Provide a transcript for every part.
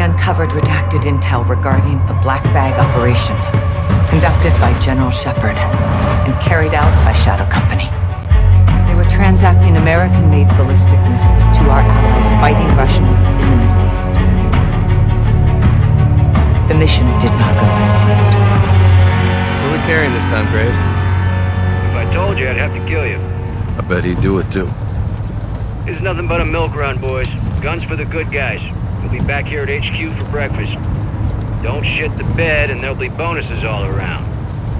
uncovered redacted intel regarding a black bag operation conducted by General Shepherd and carried out by Shadow Company. They were transacting American-made ballistic missiles to our allies fighting Russians in the Middle East. The mission did not go as planned. Who are we carrying this time, Graves? If I told you, I'd have to kill you. I bet he'd do it too. This is nothing but a milk run, boys. Guns for the good guys. We'll be back here at HQ for breakfast. Don't shit the bed and there'll be bonuses all around.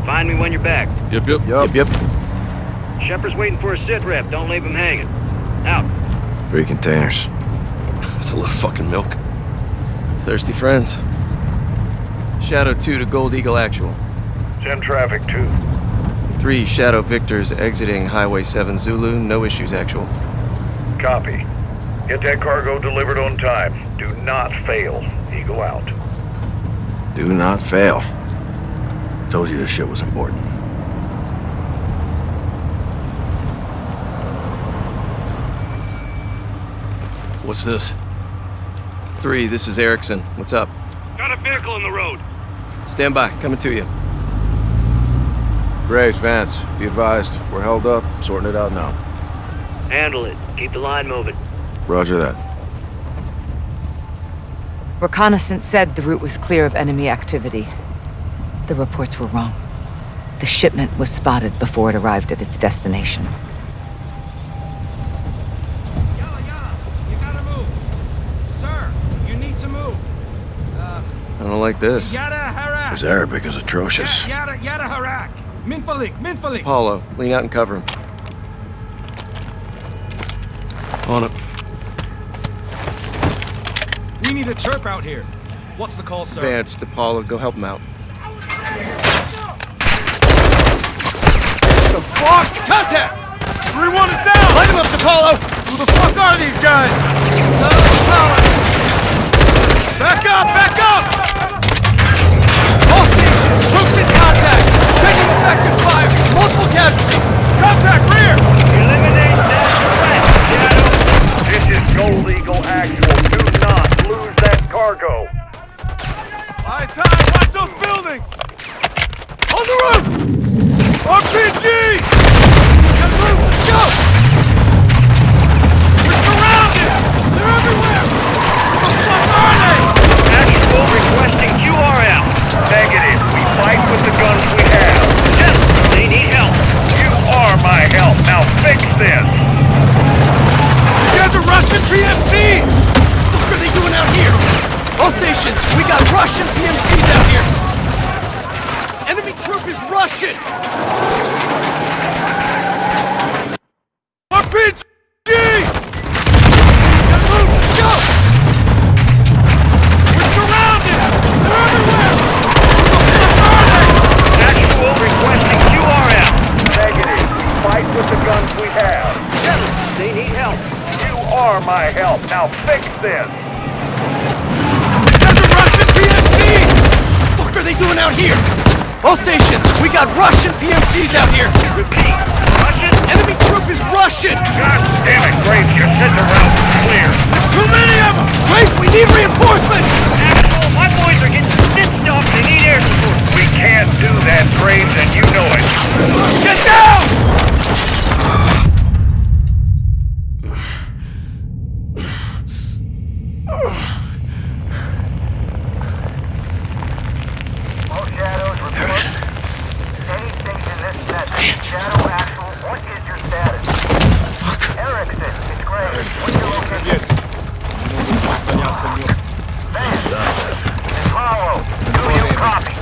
Find me when you're back. Yep, yep, yep, yep. Shepherd's waiting for a sit rep. Don't leave him hanging. Out. Three containers. That's a lot of fucking milk. Thirsty friends. Shadow 2 to Gold Eagle Actual. Send traffic 2. 3 Shadow Victors exiting Highway 7 Zulu. No issues, Actual. Copy. Get that cargo delivered on time. Do not fail. Eagle out. Do not fail. Told you this shit was important. What's this? 3, this is Erickson. What's up? Got a vehicle in the road. Stand by. Coming to you. Graves, Vance, be advised. We're held up. Sorting it out now. Handle it. Keep the line moving. Roger that. Reconnaissance said the route was clear of enemy activity. The reports were wrong. The shipment was spotted before it arrived at its destination. Yalla, yalla! You gotta move! Sir, you need to move! Uh, I don't like this. yada harak! His Arabic is atrocious. Yada, yada harak! Minfalik, minfalik! Paulo, lean out and cover him. On it. We need a Turk out here. What's the call, sir? Vance, DePaulo, go help him out. The fuck? Contact! 3-1 is down! Light him up, DePaulo! Who the fuck are these guys? Power. Back up, back up! Russian PMCs! What the fuck are they doing out here? All stations, we got Russian PMCs out here! Enemy troop is Russian! Are my help. Now fix this. That's a Russian PMC! What the fuck are they doing out here? All stations, we got Russian PMCs out here! Repeat. Russian? Enemy troop is Russian! God damn it, Graves. You said the route was clear. There's too many of them! Grace, we need reinforcements! Actual, my boys are getting stitched up. They need air support. We can't do that, Graves, and you know it. Get down! All shadows report. Any station this message. Shadow actual. What is your status? Fuck. Erickson, it's Graves. What's your location? Vance. Apollo. Do you copy?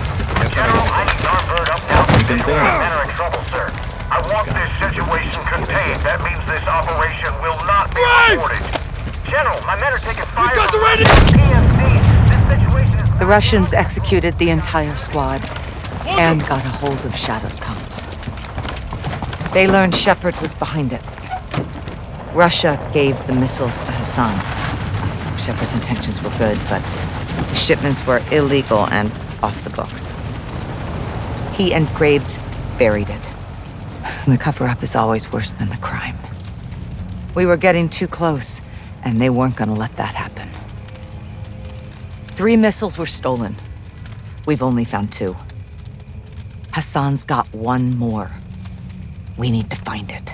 General, I need Armbird up now. Men are in trouble, sir. I want this situation. That means this operation will not be Graves! reported. General, my men are taking fire. got the from radio- PMCs. This situation is... The Russians executed the entire squad and got a hold of Shadow's comms. They learned Shepherd was behind it. Russia gave the missiles to Hassan. Shepard's intentions were good, but the shipments were illegal and off the books. He and Graves buried it. And the cover-up is always worse than the crime. We were getting too close, and they weren't gonna let that happen. Three missiles were stolen. We've only found two. Hassan's got one more. We need to find it.